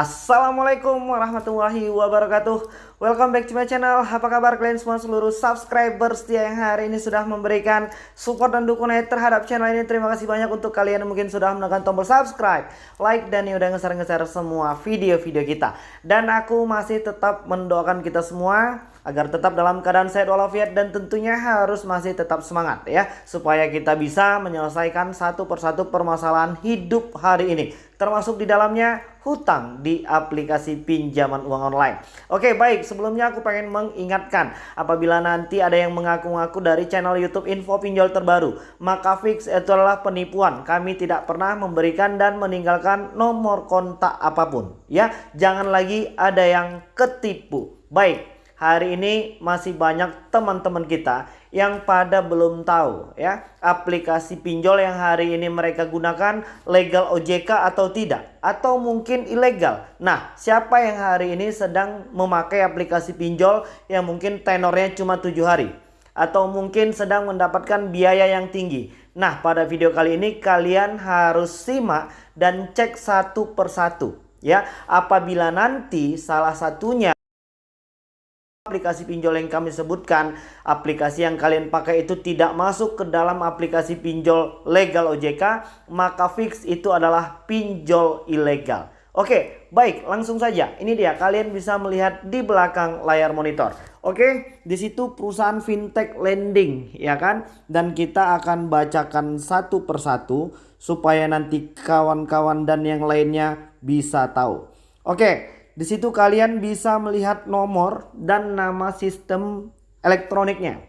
Assalamualaikum warahmatullahi wabarakatuh. Welcome back to my channel. Apa kabar kalian semua seluruh subscriber setia yang hari ini sudah memberikan support dan dukungan terhadap channel ini? Terima kasih banyak untuk kalian yang mungkin sudah menekan tombol subscribe Like dan yang udah ngeser-ngeser semua video-video kita. Dan aku masih tetap mendoakan kita semua agar tetap dalam keadaan sehat walafiat dan tentunya harus masih tetap semangat ya supaya kita bisa menyelesaikan satu persatu permasalahan hidup hari ini termasuk di dalamnya hutang di aplikasi pinjaman uang online. Oke baik sebelumnya aku pengen mengingatkan apabila nanti ada yang mengaku-ngaku dari channel YouTube info pinjol terbaru maka fix itu adalah penipuan. Kami tidak pernah memberikan dan meninggalkan nomor kontak apa pun ya. Jangan lagi ada yang ketipu. Baik hari ini masih banyak teman-teman kita yang pada belum tahu ya aplikasi pinjol yang hari ini mereka gunakan legal OJK atau tidak atau mungkin ilegal. Nah, siapa yang hari ini sedang memakai aplikasi pinjol yang mungkin tenornya cuma tujuh hari atau mungkin sedang mendapatkan biaya yang tinggi. Nah, pada video kali ini kalian harus simak dan cek satu persatu ya. Apabila nanti salah satunya aplikasi pinjol yang kami sebutkan, aplikasi yang kalian pakai itu tidak masuk ke dalam aplikasi pinjol legal OJK, maka fix itu adalah pinjol ilegal. Oke, baik, langsung saja. Ini dia, kalian bisa melihat di belakang layar monitor. Oke, di situ perusahaan fintech lending, ya kan? Dan kita akan bacakan satu persatu supaya nanti kawan-kawan dan yang lainnya bisa tahu. Oke, di situ kalian bisa melihat nomor dan nama sistem elektroniknya.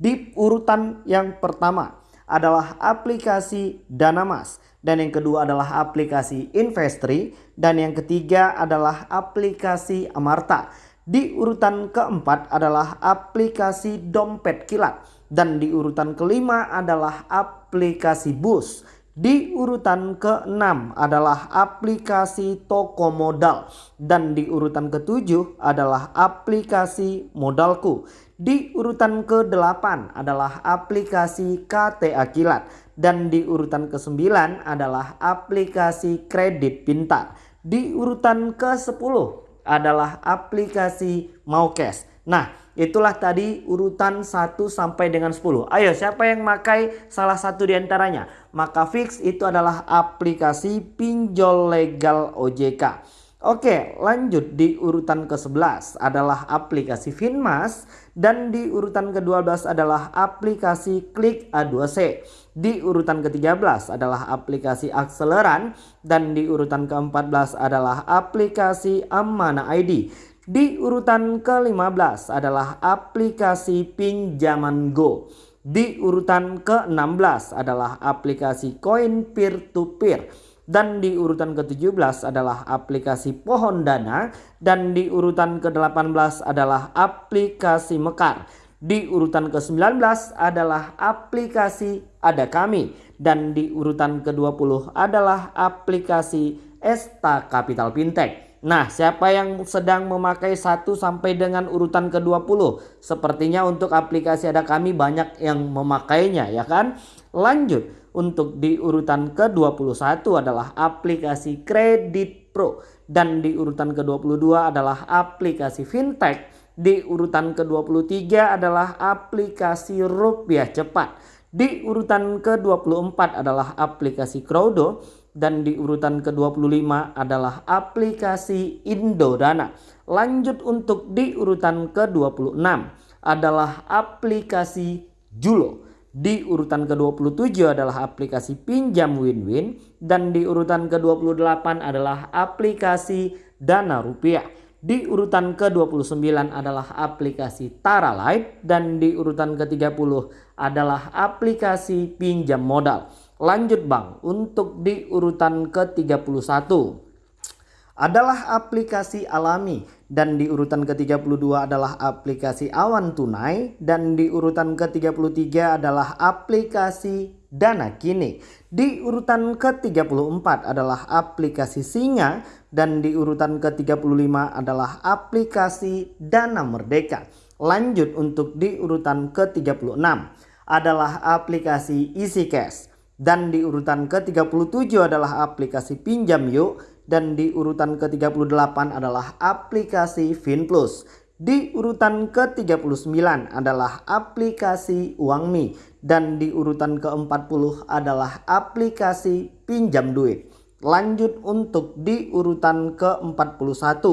Di urutan yang pertama adalah aplikasi Danamas dan yang kedua adalah aplikasi Investri dan yang ketiga adalah aplikasi Amarta. Di urutan keempat adalah aplikasi Dompet Kilat dan di urutan kelima adalah aplikasi Bus. Di urutan ke-6 adalah aplikasi toko modal dan di urutan ke-7 adalah aplikasi modalku. Di urutan ke-8 adalah aplikasi KTA Kilat dan di urutan ke-9 adalah aplikasi kredit pintar. Di urutan ke-10 adalah aplikasi Maukes. Nah, itulah tadi urutan 1 sampai dengan 10. Ayo, siapa yang memakai salah satu di antaranya? Maka fix itu adalah aplikasi pinjol legal OJK. Oke, lanjut di urutan ke-11 adalah aplikasi Finmas dan di urutan ke-12 adalah aplikasi Klik A2C. Di urutan ke-13 adalah aplikasi Akseleran dan di urutan ke-14 adalah aplikasi Amana ID. Di urutan ke-15 adalah aplikasi pinjaman Go. Di urutan ke-16 adalah aplikasi koin peer to peer dan di urutan ke-17 adalah aplikasi Pohon Dana dan di urutan ke-18 adalah aplikasi Mekar. Di urutan ke-19 adalah aplikasi Ada Kami dan di urutan ke-20 adalah aplikasi Esta Capital Fintech. Nah, siapa yang sedang memakai 1 sampai dengan urutan ke-20? Sepertinya untuk aplikasi ada kami banyak yang memakainya ya kan? Lanjut, untuk di urutan ke-21 adalah aplikasi Kredit Pro dan di urutan ke-22 adalah aplikasi Fintech. Di urutan ke-23 adalah aplikasi Rupiah Cepat. Di urutan ke-24 adalah aplikasi Crowdo dan di urutan ke-25 adalah aplikasi Indodana. Lanjut untuk di urutan ke-26 adalah aplikasi Julo. Di urutan ke-27 adalah aplikasi Pinjam Win-Win dan di urutan ke-28 adalah aplikasi Dana Rupiah. Di urutan ke-29 adalah aplikasi Tara Light dan di urutan ke-30 adalah aplikasi pinjam modal. Lanjut Bang, untuk di urutan ke-31 adalah aplikasi alami dan di urutan ke-32 adalah aplikasi awan tunai dan di urutan ke-33 adalah aplikasi dana kini. Di urutan ke-34 adalah aplikasi singa dan di urutan ke-35 adalah aplikasi dana merdeka. Lanjut untuk di urutan ke-36 adalah aplikasi Easy Cash. Dan di urutan ke-37 adalah aplikasi Pinjam Yuk. dan di urutan ke-38 adalah aplikasi FinPlus. Di urutan ke-39 adalah aplikasi UangMi dan di urutan ke-40 adalah aplikasi pinjam duit. Lanjut untuk di urutan ke-41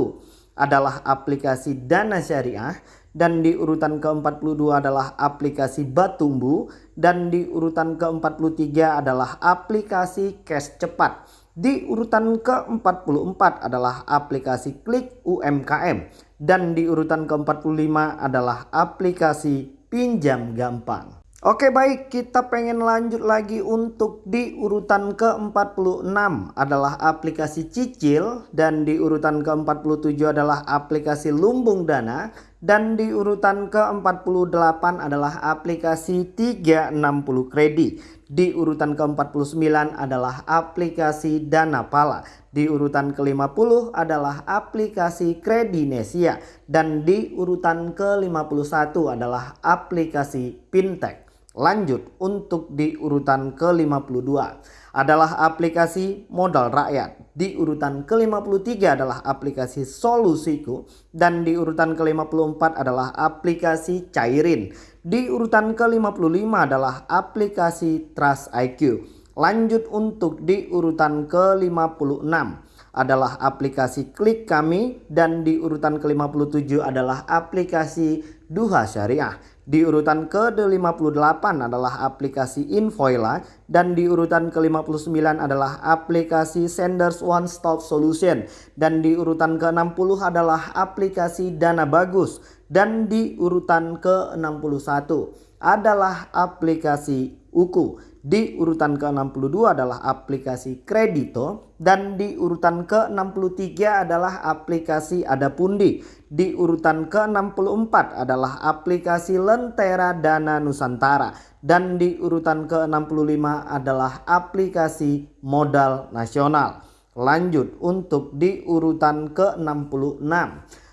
adalah aplikasi Dana Syariah dan di urutan ke-42 adalah aplikasi Batumbu. Dan di urutan ke-43 adalah aplikasi Cash Cepat. Di urutan ke-44 adalah aplikasi Klik UMKM dan di urutan ke-45 adalah aplikasi pinjam gampang. Oke baik. Kita pengen lanjut lagi untuk di urutan ke-46 adalah aplikasi cicil. Dan di urutan ke-47 adalah aplikasi lumbung dana dan di urutan ke-48 adalah aplikasi 360 kredit. Di urutan ke-49 adalah aplikasi Dana Pala. Di urutan ke-50 adalah aplikasi Kredinesia dan di urutan ke-51 adalah aplikasi Fintech. Lanjut untuk di urutan ke-52 adalah aplikasi modal rakyat. Di urutan ke-53 adalah aplikasi solusiku dan di urutan ke-54 adalah aplikasi cairin. Di urutan ke-55 adalah aplikasi Trust IQ. Lanjut untuk di urutan ke-56 adalah aplikasi klik kami dan di urutan ke-57 adalah aplikasi Duha Syariah. Di urutan ke-58 adalah aplikasi Invoila dan di urutan ke-59 adalah aplikasi Senders One Stop Solution dan di urutan ke-60 adalah aplikasi Dana Bagus dan di urutan ke-61 adalah aplikasi Uku. Di urutan ke-62 adalah aplikasi Kredito dan di urutan ke-63 adalah aplikasi Adapundi. Di urutan ke-64 adalah aplikasi Lentera Dana Nusantara dan di urutan ke-65 adalah aplikasi Modal Nasional. Lanjut untuk di urutan ke-66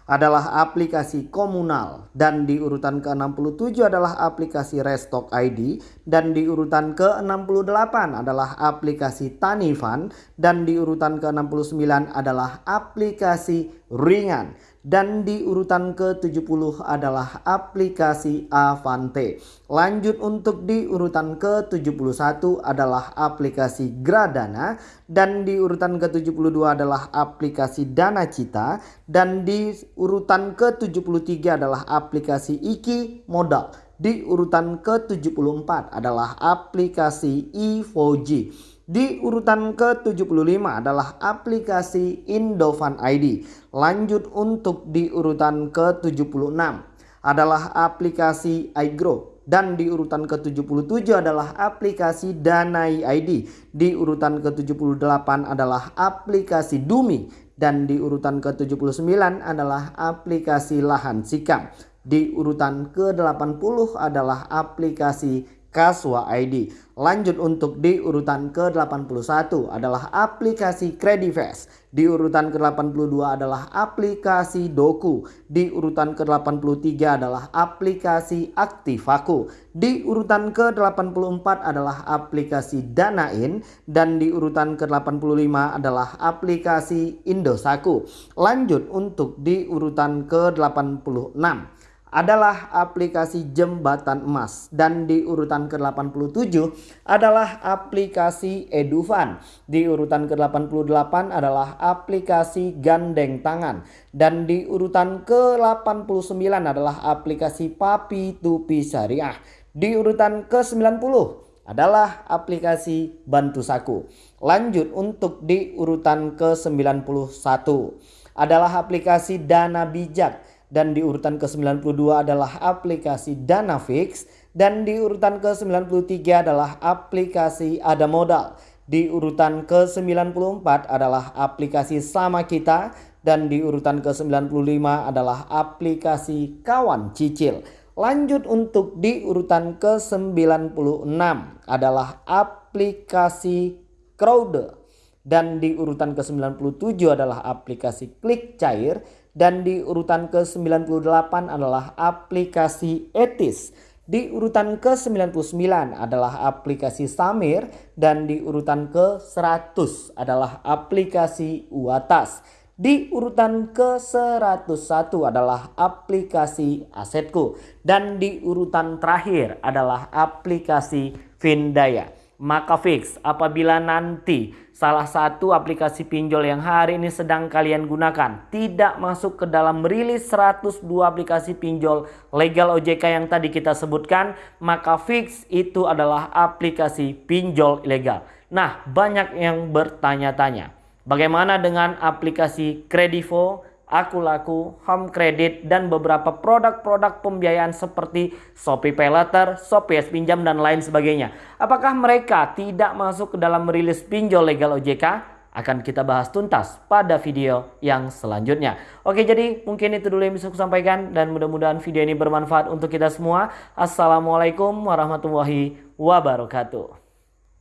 adalah aplikasi komunal dan di urutan ke-67 adalah aplikasi Restock ID dan di urutan ke-68 adalah aplikasi Tanifan dan di urutan ke-69 adalah aplikasi Ringan dan di urutan ke-70 adalah aplikasi Avante. Lanjut untuk di urutan ke-71 adalah aplikasi Gradana dan di urutan ke-72 adalah aplikasi Dana Cita dan di urutan ke-73 adalah aplikasi Iki Modal. Di urutan ke-74 adalah aplikasi E4G. Di urutan ke-75 adalah aplikasi Indovan ID. Lanjut untuk di urutan ke-76 adalah aplikasi iGrow dan di urutan ke-77 adalah aplikasi Danai ID. Di urutan ke-78 adalah aplikasi Dumi dan di urutan ke-79 adalah aplikasi Lahan Sikam. Di urutan ke-80 adalah aplikasi Kaswa ID. Lanjut untuk di urutan ke-81 adalah aplikasi Credifast. Di urutan ke-82 adalah aplikasi Doku. Di urutan ke-83 adalah aplikasi Aktivaku. Di urutan ke-84 adalah aplikasi Danain dan di urutan ke-85 adalah aplikasi Indosaku. Lanjut untuk di urutan ke-86 adalah aplikasi jembatan emas dan di urutan ke-87 adalah aplikasi Edufan. Di urutan ke-88 adalah aplikasi gandeng tangan dan di urutan ke-89 adalah aplikasi Papi Tupi Syariah. Di urutan ke-90 adalah aplikasi Bantu Saku. Lanjut untuk di urutan ke-91 adalah aplikasi Dana Bijak dan di urutan ke-92 adalah aplikasi Dana Fix dan di urutan ke-93 adalah aplikasi Ada Modal. Di urutan ke-94 adalah aplikasi Sama Kita dan di urutan ke-95 adalah aplikasi Kawan Cicil. Lanjut untuk di urutan ke-96 adalah aplikasi Crowder dan di urutan ke-97 adalah aplikasi Klik Cair dan di urutan ke-98 adalah aplikasi etis Di urutan ke-99 adalah aplikasi Samir dan di urutan ke-100 adalah aplikasi Uatas. Di urutan ke-101 adalah aplikasi Asetku dan di urutan terakhir adalah aplikasi Vindaya. Maka fix apabila nanti salah satu aplikasi pinjol yang hari ini sedang kalian gunakan tidak masuk ke dalam rilis 102 aplikasi pinjol legal OJK yang tadi kita sebutkan, maka fix itu adalah aplikasi pinjol ilegal. Nah, banyak yang bertanya-tanya, bagaimana dengan aplikasi Kredivo, Aku Laku, Home Credit, dan beberapa produk-produk pembiayaan seperti Shopee Pay Later, Shopee S Pinjam, dan lain sebagainya. Apakah mereka tidak masuk ke dalam rilis pinjol legal OJK? Akan kita bahas tuntas pada video yang selanjutnya. Oke jadi mungkin itu dulu yang bisa aku sampaikan dan mudah-mudahan video ini bermanfaat untuk kita semua. Assalamualaikum warahmatullahi wabarakatuh.